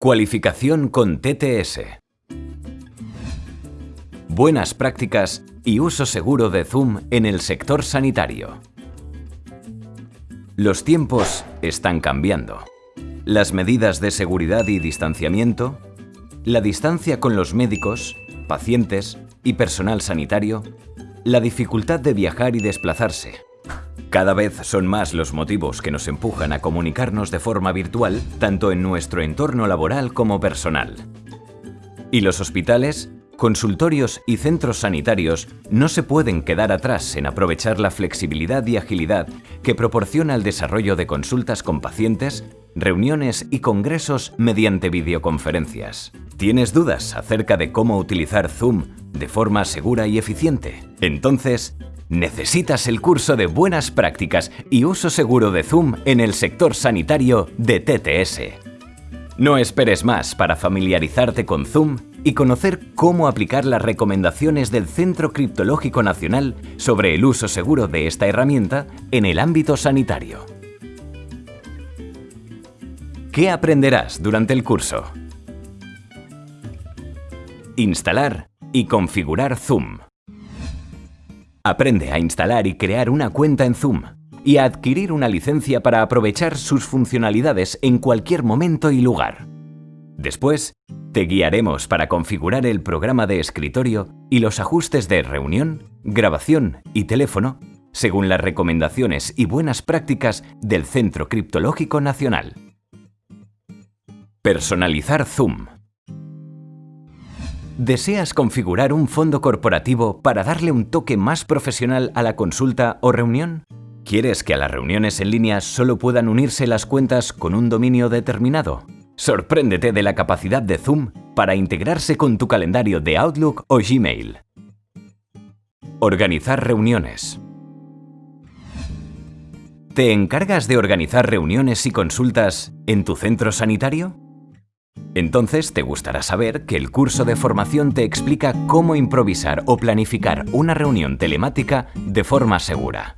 Cualificación con TTS. Buenas prácticas y uso seguro de Zoom en el sector sanitario. Los tiempos están cambiando. Las medidas de seguridad y distanciamiento, la distancia con los médicos, pacientes y personal sanitario, la dificultad de viajar y desplazarse, cada vez son más los motivos que nos empujan a comunicarnos de forma virtual, tanto en nuestro entorno laboral como personal. Y los hospitales, consultorios y centros sanitarios no se pueden quedar atrás en aprovechar la flexibilidad y agilidad que proporciona el desarrollo de consultas con pacientes, reuniones y congresos mediante videoconferencias. ¿Tienes dudas acerca de cómo utilizar Zoom de forma segura y eficiente? Entonces, necesitas el curso de buenas prácticas y uso seguro de Zoom en el sector sanitario de TTS. No esperes más para familiarizarte con Zoom y conocer cómo aplicar las recomendaciones del Centro Criptológico Nacional sobre el uso seguro de esta herramienta en el ámbito sanitario. ¿Qué aprenderás durante el curso? Instalar y configurar Zoom. Aprende a instalar y crear una cuenta en Zoom y a adquirir una licencia para aprovechar sus funcionalidades en cualquier momento y lugar. Después, te guiaremos para configurar el programa de escritorio y los ajustes de reunión, grabación y teléfono según las recomendaciones y buenas prácticas del Centro Criptológico Nacional. Personalizar Zoom ¿Deseas configurar un fondo corporativo para darle un toque más profesional a la consulta o reunión? ¿Quieres que a las reuniones en línea solo puedan unirse las cuentas con un dominio determinado? Sorpréndete de la capacidad de Zoom para integrarse con tu calendario de Outlook o Gmail. Organizar reuniones. ¿Te encargas de organizar reuniones y consultas en tu centro sanitario? Entonces te gustará saber que el curso de formación te explica cómo improvisar o planificar una reunión telemática de forma segura.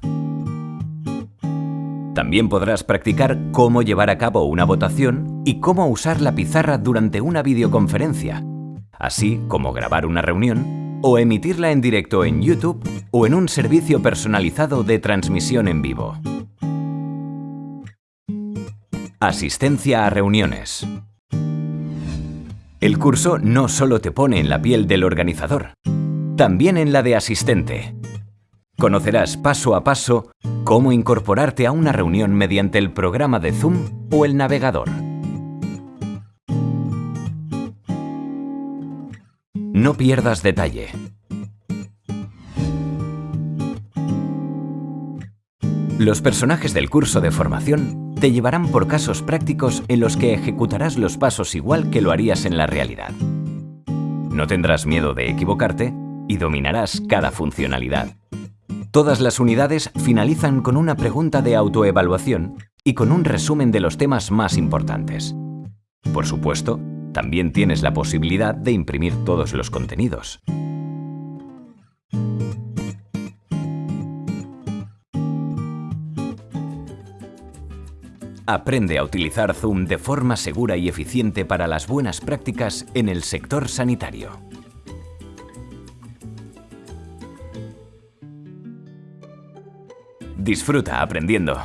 También podrás practicar cómo llevar a cabo una votación y cómo usar la pizarra durante una videoconferencia, así como grabar una reunión o emitirla en directo en YouTube o en un servicio personalizado de transmisión en vivo. Asistencia a reuniones. El curso no solo te pone en la piel del organizador, también en la de asistente. Conocerás paso a paso cómo incorporarte a una reunión mediante el programa de Zoom o el navegador. No pierdas detalle. Los personajes del curso de formación te llevarán por casos prácticos en los que ejecutarás los pasos igual que lo harías en la realidad. No tendrás miedo de equivocarte y dominarás cada funcionalidad. Todas las unidades finalizan con una pregunta de autoevaluación y con un resumen de los temas más importantes. Por supuesto, también tienes la posibilidad de imprimir todos los contenidos. Aprende a utilizar Zoom de forma segura y eficiente para las buenas prácticas en el sector sanitario. Disfruta aprendiendo.